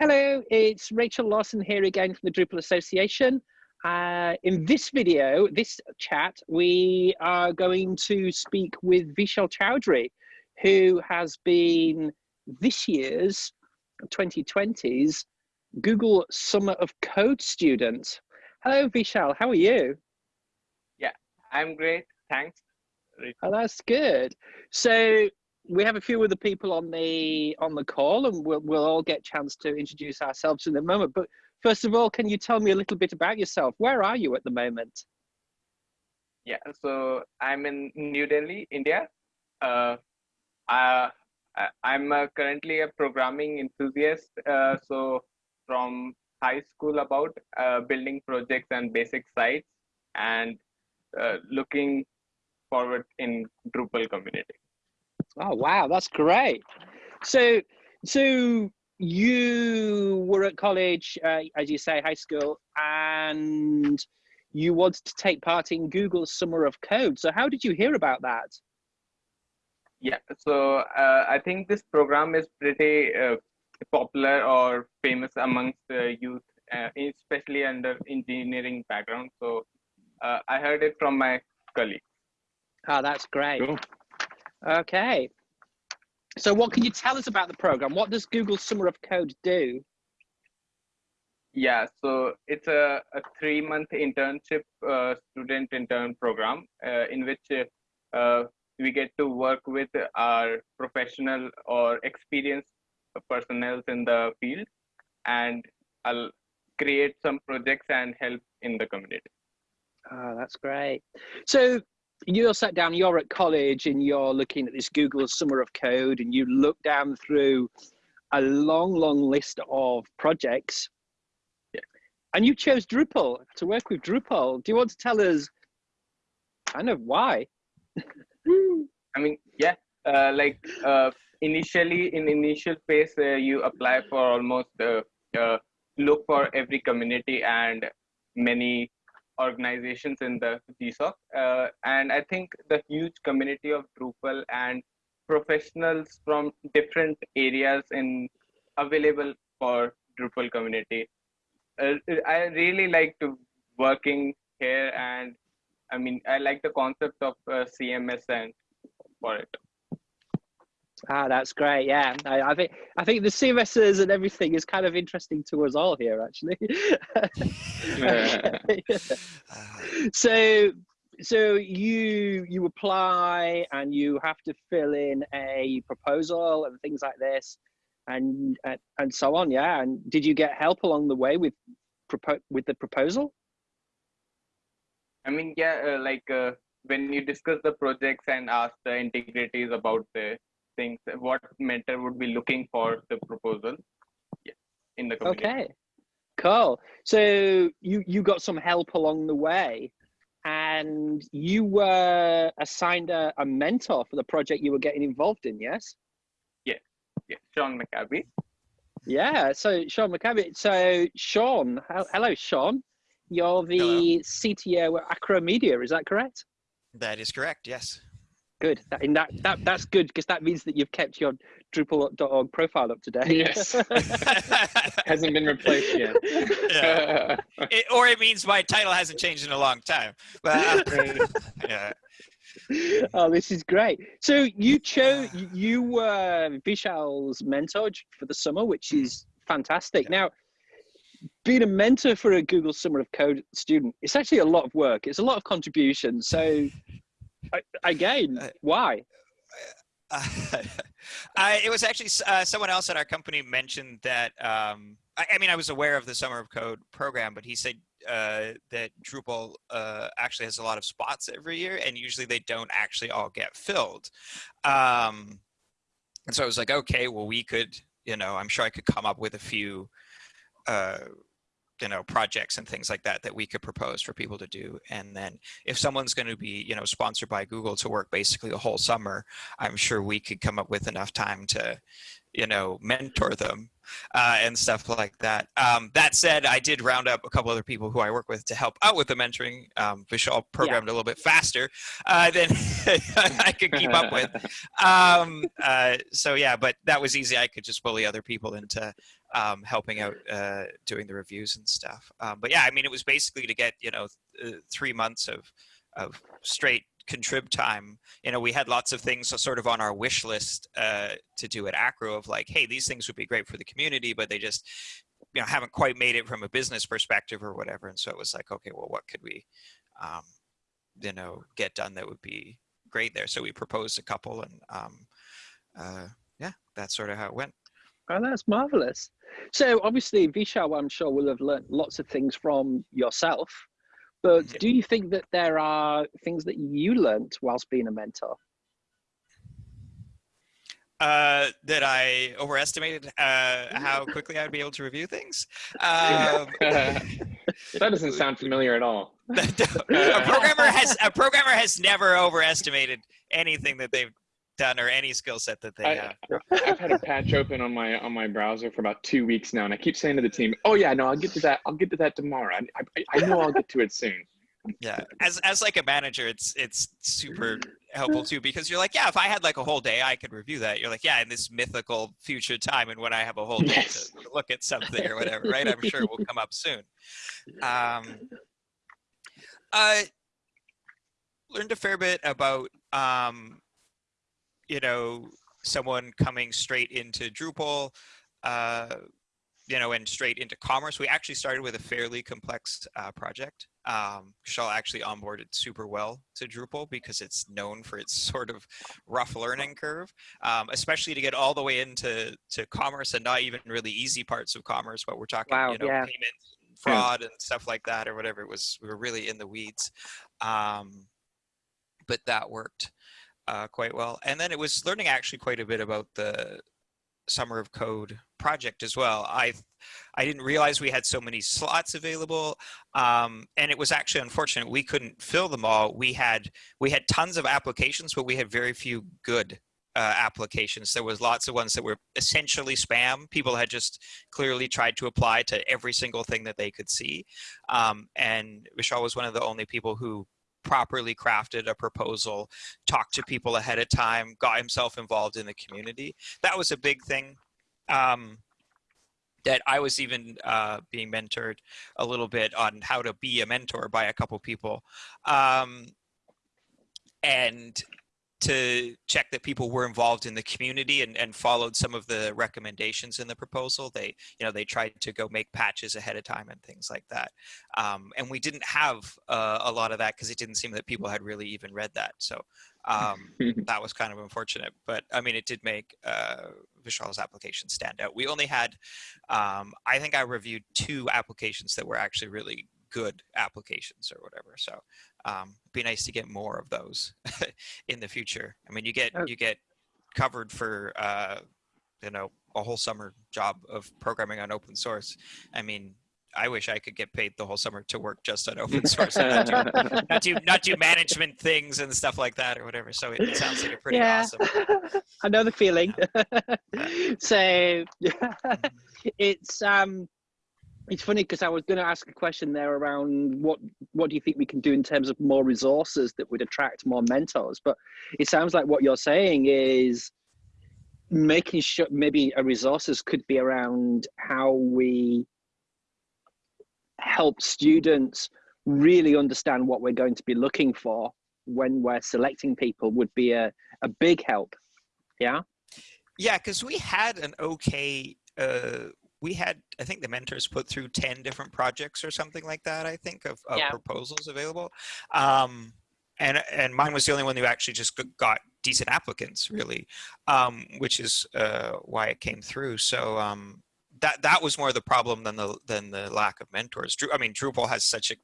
Hello, it's Rachel Lawson here again from the Drupal Association. Uh, in this video, this chat, we are going to speak with Vishal Chowdhury, who has been this year's 2020's Google Summer of Code student. Hello, Vishal, how are you? Yeah, I'm great, thanks. Oh, that's good. So we have a few of the people on the on the call and we'll, we'll all get chance to introduce ourselves in a moment. But first of all can you tell me a little bit about yourself? Where are you at the moment? Yeah so i'm in new delhi india. Uh, I, i'm uh, currently a programming enthusiast uh, so from high school about uh, building projects and basic sites and uh, looking forward in drupal community Oh wow, that's great. So, so you were at college, uh, as you say, high school, and you wanted to take part in Google's Summer of Code. So, how did you hear about that? Yeah, so uh, I think this program is pretty uh, popular or famous amongst the youth, uh, especially under engineering background. So, uh, I heard it from my colleagues. Oh, that's great. Cool. Okay. So what can you tell us about the program? What does Google Summer of Code do? Yeah, so it's a, a three-month internship uh, student intern program uh, in which uh, we get to work with our professional or experienced personnel in the field and I'll create some projects and help in the community. Oh, that's great. So you're sat down, you're at college and you're looking at this Google Summer of Code and you look down through a long, long list of projects. Yeah. And you chose Drupal to work with Drupal. Do you want to tell us kind of why? I mean, yeah, uh, like uh, initially in initial phase, uh, you apply for almost uh, uh, look for every community and many organizations in the GSOC. Uh, and I think the huge community of Drupal and professionals from different areas in available for Drupal community. Uh, I really like to working here and I mean, I like the concept of uh, CMS and for it. Ah, that's great. Yeah, I, I, think I think the CMSs and everything is kind of interesting to us all here, actually. so, so you you apply and you have to fill in a proposal and things like this, and and, and so on. Yeah, and did you get help along the way with with the proposal? I mean, yeah, uh, like uh, when you discuss the projects and ask the integrities about the things what mentor would be looking for the proposal yeah, in the community. okay. Cool. So you you got some help along the way and you were assigned a, a mentor for the project you were getting involved in yes? Yeah. Yeah. Sean mccabe. Yeah. So sean mccabe. So sean hello sean. You're the hello. cto at Acro Media is that correct? That is correct yes Good. That, in that, that that's good because that means that you've kept your Drupal.org profile up to date. Yes. hasn't been replaced yet. Yeah. it, or it means my title hasn't changed in a long time. But, uh, yeah. Oh, this is great. So you chose you were Vishal's mentor for the summer, which is fantastic. Yeah. Now, being a mentor for a Google Summer of Code student, it's actually a lot of work. It's a lot of contribution. So again, uh, why? Uh, I, it was actually uh, someone else at our company mentioned that. Um, I, I, mean, I was aware of the Summer of Code program, but he said uh, that Drupal uh, actually has a lot of spots every year, and usually they don't actually all get filled. Um, and so I was like, okay, well, we could, you know, I'm sure I could come up with a few uh, you know projects and things like that that we could propose for people to do. And then if someone's going to be you know sponsored by google to work basically the whole summer i'm sure we could come up with enough time to you know, mentor them uh, and stuff like that. Um, that said, I did round up a couple other people who I work with to help out with the mentoring. Um, Vishal programmed yeah. a little bit faster uh, than I could keep up with. Um, uh, so yeah, but that was easy. I could just bully other people into um, helping out uh, doing the reviews and stuff. Um, but yeah, I mean, it was basically to get you know th three months of of straight contrib time. You know we had lots of things sort of on our wish list uh, to do at acro of like hey these things would be great for the community but they just you know haven't quite made it from a business perspective or whatever. And so it was like okay well what could we um, you know get done that would be great there? So we proposed a couple and um, uh, yeah that's sort of how it went. Oh that's marvelous. So obviously vishal i'm sure will have learned lots of things from yourself but do you think that there are things that you learned whilst being a mentor? Uh, that I overestimated uh, how quickly I'd be able to review things. Um, that doesn't sound familiar at all. a programmer has a programmer has never overestimated anything that they've done or any skill set that they I, have. I've had a patch open on my on my browser for about two weeks now, and I keep saying to the team, "Oh yeah, no, I'll get to that. I'll get to that tomorrow. I, I, I know I'll get to it soon." Yeah, as as like a manager, it's it's super helpful too because you're like, yeah, if I had like a whole day, I could review that. You're like, yeah, in this mythical future time, and when I have a whole day yes. to look at something or whatever, right? I'm sure it will come up soon. Um, I learned a fair bit about um, you know, someone coming straight into Drupal, uh, you know, and straight into commerce. We actually started with a fairly complex uh, project. Um, Shell actually onboarded super well to Drupal because it's known for its sort of rough learning curve, um, especially to get all the way into to commerce and not even really easy parts of commerce, but we're talking, wow, you know, yeah. payments, fraud and stuff like that or whatever. It was, we were really in the weeds. Um, but that worked uh, quite well. And then it was learning actually quite a bit about the Summer of Code project as well. I I didn't realize we had so many slots available, um, and it was actually unfortunate we couldn't fill them all. We had we had tons of applications, but we had very few good uh, applications. There was lots of ones that were essentially spam. People had just clearly tried to apply to every single thing that they could see, um, and Vishal was one of the only people who properly crafted a proposal, talked to people ahead of time, got himself involved in the community. That was a big thing. Um, that I was even uh, being mentored a little bit on how to be a mentor by a couple people. Um, and to check that people were involved in the community and, and followed some of the recommendations in the proposal. They, you know, they tried to go make patches ahead of time and things like that. Um, and we didn't have uh, a lot of that because it didn't seem that people had really even read that. So um, that was kind of unfortunate. But I mean, it did make uh, Vishal's application stand out. We only had, um, I think I reviewed two applications that were actually really good applications or whatever. So um, be nice to get more of those in the future. I mean, you get oh. you get covered for uh, you know a whole summer job of programming on open source. I mean, I wish I could get paid the whole summer to work just on open source and not do, not do, not do management things and stuff like that or whatever. So it, it sounds like a pretty yeah. awesome. I know the feeling. Yeah. so mm-hmm. it's um it's funny because I was going to ask a question there around what what do you think we can do in terms of more resources that would attract more mentors, but it sounds like what you're saying is making sure maybe a resources could be around how we help students really understand what we're going to be looking for when we're selecting people would be a, a big help. Yeah? Yeah because we had an okay uh, we had i think the mentors put through 10 different projects or something like that i think of, of yeah. proposals available. Um, and and mine was the only one who actually just got decent applicants really um, which is uh, why it came through. So um, that that was more the problem than the than the lack of mentors. I mean drupal has such a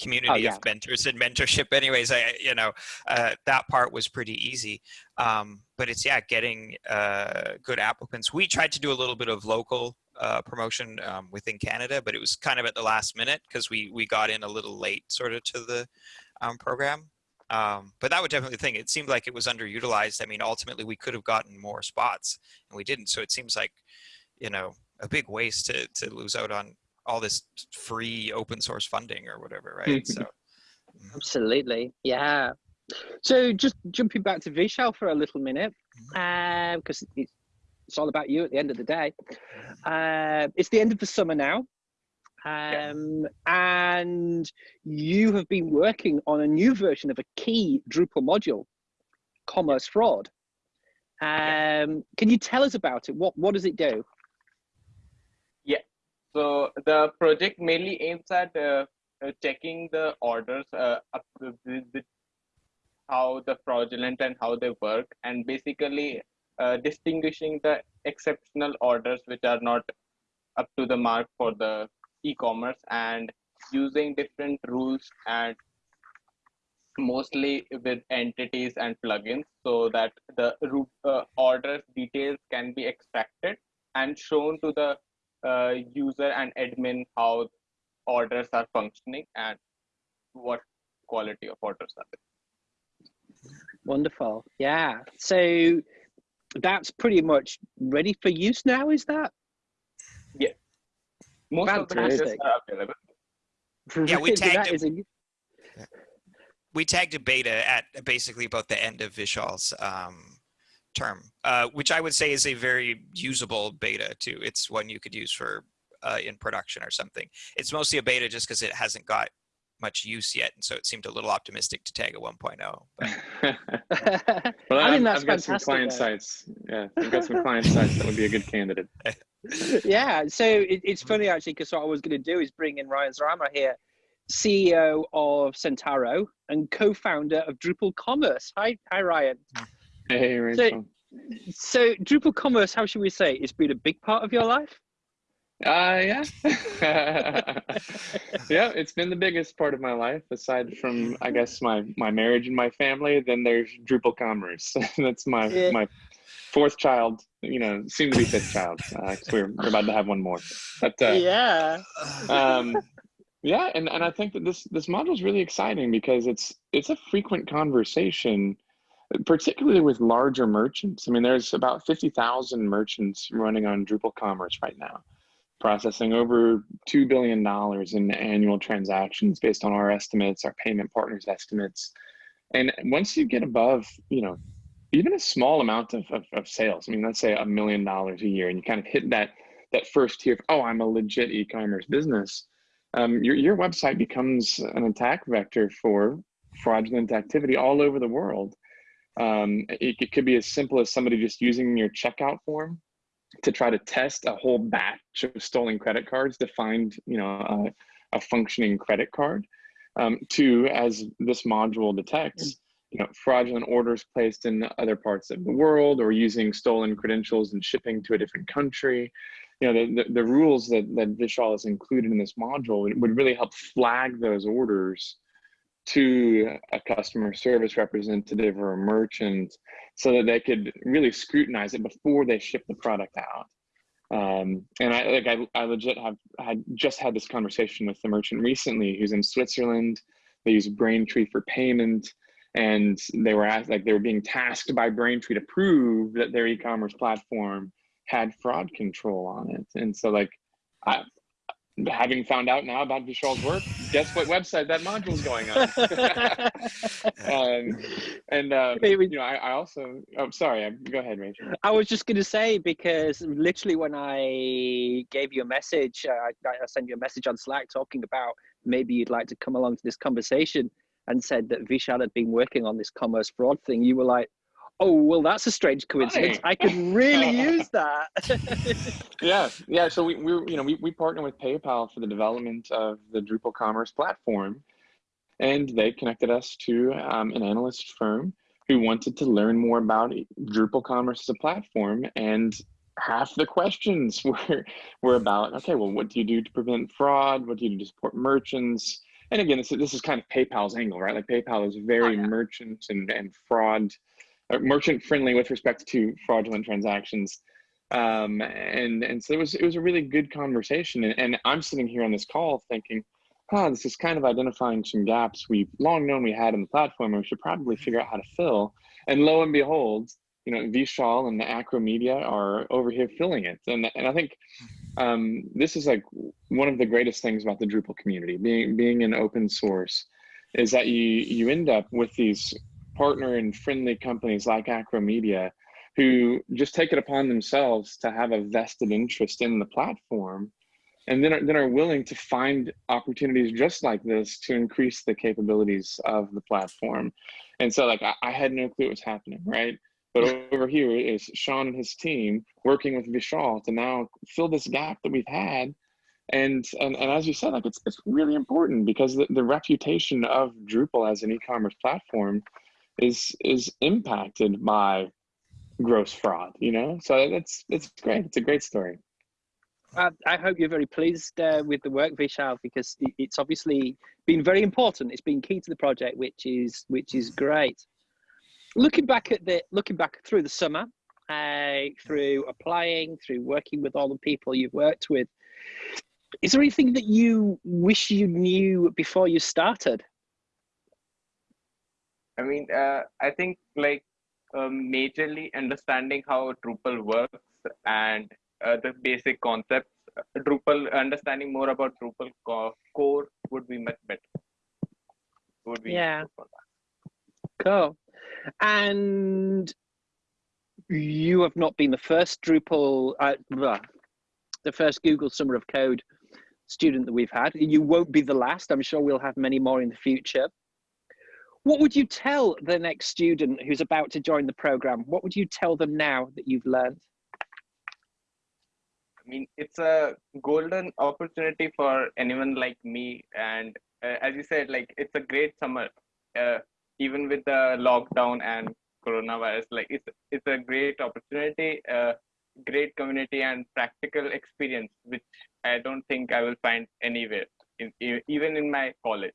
community oh, yeah. of mentors and mentorship anyways i you know uh, that part was pretty easy. Um, but it's yeah getting uh, good applicants. We tried to do a little bit of local uh, promotion um, within Canada, but it was kind of at the last minute because we we got in a little late, sort of, to the um, program. Um, but that would definitely thing. It seemed like it was underutilized. I mean, ultimately, we could have gotten more spots, and we didn't. So it seems like, you know, a big waste to to lose out on all this free open source funding or whatever, right? so. Mm-hmm. Absolutely, yeah. So just jumping back to Vishal for a little minute, because mm-hmm. uh, it's, it's all about you at the end of the day. Uh, it's the end of the summer now. Um, and you have been working on a new version of a key Drupal module, Commerce Fraud. Um, can you tell us about it? What what does it do? Yeah, so the project mainly aims at uh, uh checking the orders uh, up with, with how the fraudulent and how they work, and basically uh, distinguishing the exceptional orders which are not up to the mark for the e-commerce and using different rules and mostly with entities and plugins so that the uh, orders details can be extracted and shown to the uh, user and admin how orders are functioning and what quality of orders are there. Wonderful. Yeah. So that's pretty much ready for use now, is that? Yeah. Most Fantastic. of the. Yeah, we tagged a, we tagged a beta at basically about the end of Vishal's um, term, uh, which I would say is a very usable beta too. It's one you could use for uh, in production or something. It's mostly a beta just because it hasn't got much use yet, and so it seemed a little optimistic to tag a 1.0. well, I think that's I've got some client though. sites. Yeah, I've got some client sites that would be a good candidate. yeah, so it, it's funny actually because what I was going to do is bring in Ryan Szrama here, CEO of Centarro and co-founder of Drupal Commerce. Hi, hi, Ryan. Hey, Rachel. So, so Drupal Commerce, how should we say, it's been a big part of your life? Uh, yeah. yeah, it's been the biggest part of my life, aside from, I guess, my, my marriage and my family. Then there's Drupal Commerce. That's my, yeah. my fourth child, you know, soon to be fifth child. Uh, we're, we're about to have one more. But uh, yeah. Um, yeah, and, and I think that this this module is really exciting because it's it's a frequent conversation, particularly with larger merchants. I mean, there's about fifty thousand merchants running on Drupal Commerce right now processing over $2 billion in annual transactions based on our estimates, our payment partners' estimates. And once you get above, you know, even a small amount of, of, of sales, I mean, let's say a million dollars a year, and you kind of hit that, that first tier of, oh, I'm a legit e-commerce business, um, your, your website becomes an attack vector for fraudulent activity all over the world. Um, it, it could be as simple as somebody just using your checkout form to try to test a whole batch of stolen credit cards to find, you know, a, a functioning credit card. Um, two, as this module detects, you know, fraudulent orders placed in other parts of the world or using stolen credentials and shipping to a different country. You know, the, the, the rules that, that Vishal has included in this module would, would really help flag those orders to a customer service representative or a merchant so that they could really scrutinize it before they ship the product out. Um, and I like I, I legit have had just had this conversation with the merchant recently who's in Switzerland. They use Braintree for payment, and they were asked like they were being tasked by Braintree to prove that their e-commerce platform had fraud control on it. And so like I, having found out now about Vishal's work, guess what website that module is going on? um, and uh, you know, I, I, also. Oh, sorry. Go ahead, Rachel. I was just going to say because literally when I gave you a message, uh, I, I sent you a message on Slack talking about maybe you'd like to come along to this conversation, and said that Vishal had been working on this commerce fraud thing. You were like, oh well that's a strange coincidence. I could really use that. Yeah. Yeah so we, we you know we, we partner with paypal for the development of the drupal commerce platform and they connected us to um, an analyst firm who wanted to learn more about drupal commerce as a platform and half the questions were were about okay well what do you do to prevent fraud? What do you do to support merchants? And again this, this is kind of paypal's angle right? Like paypal is very oh, yeah. merchant and, and fraud merchant friendly with respect to fraudulent transactions. Um, and and so it was it was a really good conversation. And, and I'm sitting here on this call thinking, huh, this is kind of identifying some gaps we've long known we had in the platform, and we should probably figure out how to fill. And lo and behold, you know, Vishal and the Acro Media are over here filling it. And, and I think um, this is like one of the greatest things about the Drupal community, being, being an open source, is that you, you end up with these partner and friendly companies like Acro Media who just take it upon themselves to have a vested interest in the platform and then are, then are willing to find opportunities just like this to increase the capabilities of the platform. And so like I, I had no clue what's happening, right? But over here is Sean and his team working with Vishal to now fill this gap that we've had. And, and, and as you said, like it's, it's really important because the, the reputation of Drupal as an e-commerce platform is, is impacted by gross fraud, you know? So that's, it's great. It's a great story. I, I hope you're very pleased uh, with the work, Vishal, because it's obviously been very important. It's been key to the project, which is which is great. Looking back at the looking back through the summer, uh, through applying, through working with all the people you've worked with, is there anything that you wish you knew before you started? I mean, uh, I think like um, majorly understanding how Drupal works and uh, the basic concepts. Drupal, understanding more about Drupal core would be much better. Would be yeah. Cool. And you have not been the first Drupal, uh, the first Google Summer of Code student that we've had. You won't be the last. I'm sure we'll have many more in the future. What would you tell the next student who's about to join the program? What would you tell them now that you've learned? I mean, it's a golden opportunity for anyone like me. And uh, as you said, like it's a great summer, uh, even with the lockdown and coronavirus. Like it's it's a great opportunity, uh, great community and practical experience, which I don't think I will find anywhere, in, even in my college.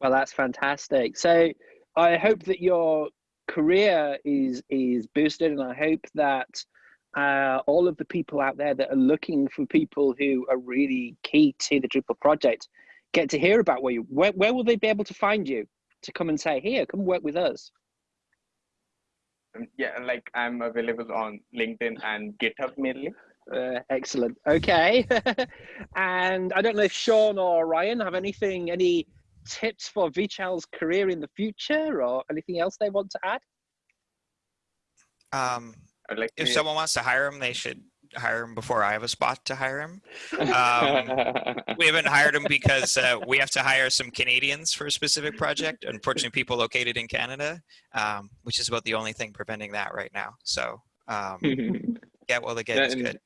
Well, that's fantastic. So I hope that your career is is boosted, and I hope that uh, all of the people out there that are looking for people who are really key to the Drupal project get to hear about where you where, where will they be able to find you to come and say here come work with us um, yeah like i'm available on linkedin and github mainly. Uh, excellent. Okay. And i don't know if sean or ryan have anything any tips for vishal's career in the future or anything else they want to add um like if someone wants to hire him, they should hire him before I have a spot to hire him. Um, we haven't hired him because uh, we have to hire some Canadians for a specific project. Unfortunately, people located in Canada, um, which is about the only thing preventing that right now. So um, yeah, well, the get is good.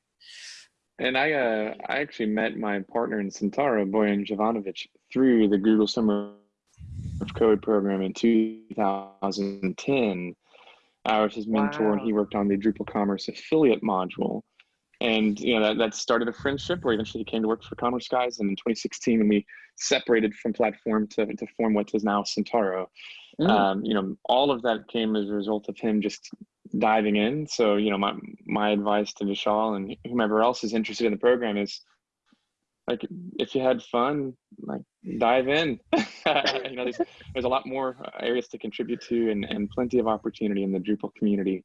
And I, uh, I actually met my partner in Centarro, Bojan Živanović, through the Google Summer of Code program in 2010 I was his mentor, wow. and he worked on the Drupal Commerce affiliate module. And you know that, that started a friendship where eventually he came to work for Commerce Guys. And in 2016, when we separated from platform to, to form what is now Centarro, mm. um, you know, all of that came as a result of him just diving in. So you know, my my advice to Vishal and whomever else is interested in the program is like if you had fun like dive in. You know there's, there's a lot more areas to contribute to and, and plenty of opportunity in the drupal community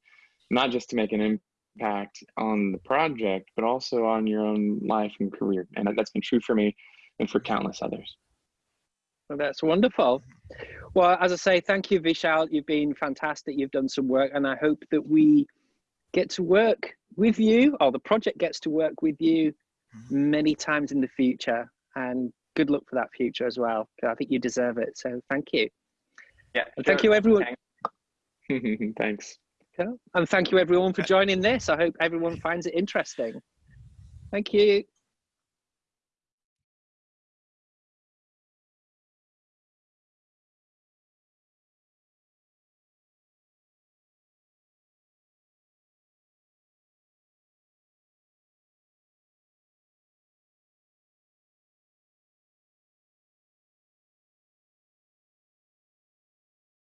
not just to make an impact on the project but also on your own life and career. And that's been true for me and for countless others. Well, that's wonderful. Well as i say thank you vishal. You've been fantastic. You've done some work and i hope that we get to work with you or the project gets to work with you. Mm-hmm. many times in the future and good luck for that future as well. I think you deserve it so thank you. Yeah and thank you everyone. Thanks. And thank you everyone for joining this. I hope everyone finds it interesting. Thank you